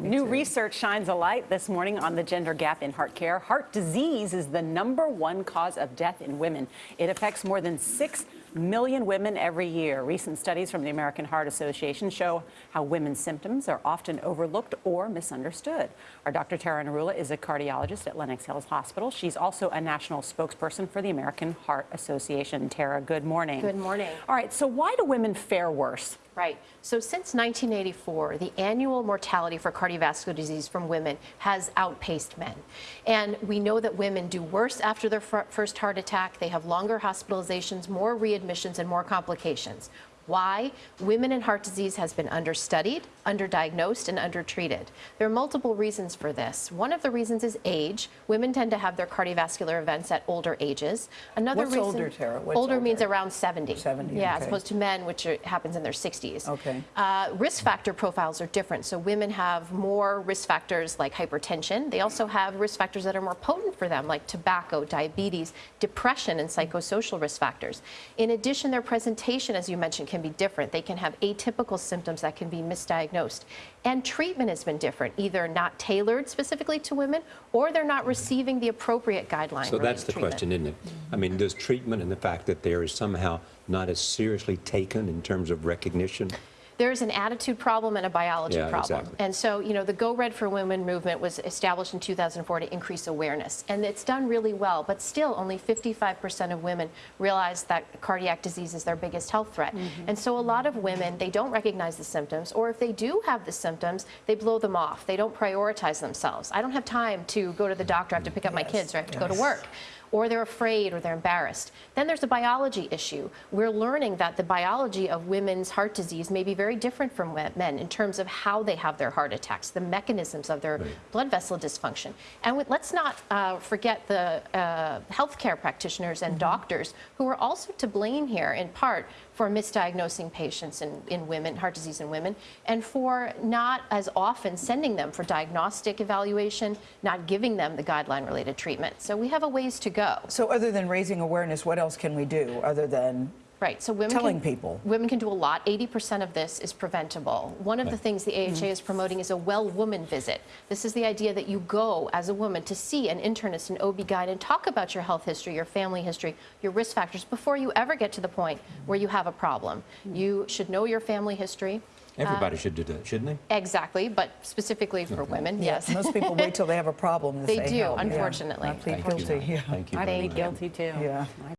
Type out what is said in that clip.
New research shines a light this morning on the gender gap in heart care. Heart disease is the number one cause of death in women. It affects more than 6 million women every year. Recent studies from the American Heart Association show how women's symptoms are often overlooked or misunderstood. Our Dr. Tara Narula is a cardiologist at Lenox Hills Hospital. She's also a national spokesperson for the American Heart Association. Tara, good morning. Good morning. All right, so why do women fare worse? Right. So since 1984, the annual mortality for cardiovascular disease from women has outpaced men. And we know that women do worse after their first heart attack. They have longer hospitalizations, more readmissions, and more complications. Why? Women in heart disease has been understudied, underdiagnosed, and undertreated. There are multiple reasons for this. One of the reasons is age. Women tend to have their cardiovascular events at older ages. Another What's reason, older, Tara? What's older means around 70. 70, Yeah, as opposed to men, which are, happens in their 60s. Okay. Uh, risk factor profiles are different. So women have more risk factors like hypertension. They also have risk factors that are more potent for them, like tobacco, diabetes, depression, and psychosocial risk factors. In addition, their presentation, as you mentioned, can be different. They can have atypical symptoms that can be misdiagnosed. And treatment has been different, either not tailored specifically to women, or they're not mm-hmm. receiving the appropriate guidelines. So that's the question, isn't it? I mean, does treatment and the fact that there is somehow not as seriously taken in terms of recognition? There's an attitude problem and a biology Yeah, problem. exactly. And so, you know, the Go Red for Women movement was established in 2004 to increase awareness. And it's done really well, but still only 55% of women realize that cardiac disease is their biggest health threat. Mm-hmm. And so a lot of women, they don't recognize the symptoms, or if they do have the symptoms, they blow them off. They don't prioritize themselves. I don't have time to go to the doctor, I have to pick up my kids, or I have to go to work or they're afraid or they're embarrassed. Then there's a biology issue. We're learning that the biology of women's heart disease may be very different from men in terms of how they have their heart attacks, the mechanisms of their blood vessel dysfunction. And we, let's not uh, forget the uh, healthcare practitioners and doctors who are also to blame here in part for misdiagnosing patients in, in women, heart disease in women, and for not as often sending them for diagnostic evaluation, not giving them the guideline related treatment. So we have a ways to go. So other than raising awareness, what else can we do other than Right. So women Telling can, people. women can do a lot. 80% of this is preventable. One of the things the AHA mm-hmm. is promoting is a well woman visit. This is the idea that you go as a woman to see an internist, an OB-GYN, and talk about your health history, your family history, your risk factors before you ever get to the point where you have a problem. Hmm. You should know your family history. Um, Everybody should do that, shouldn't they? Exactly, but specifically for women, yes. Most people wait till they have a problem to They say do, help. Yeah. unfortunately. I plead Thank you. guilty. Yeah. Thank you I plead guilty too. Yeah.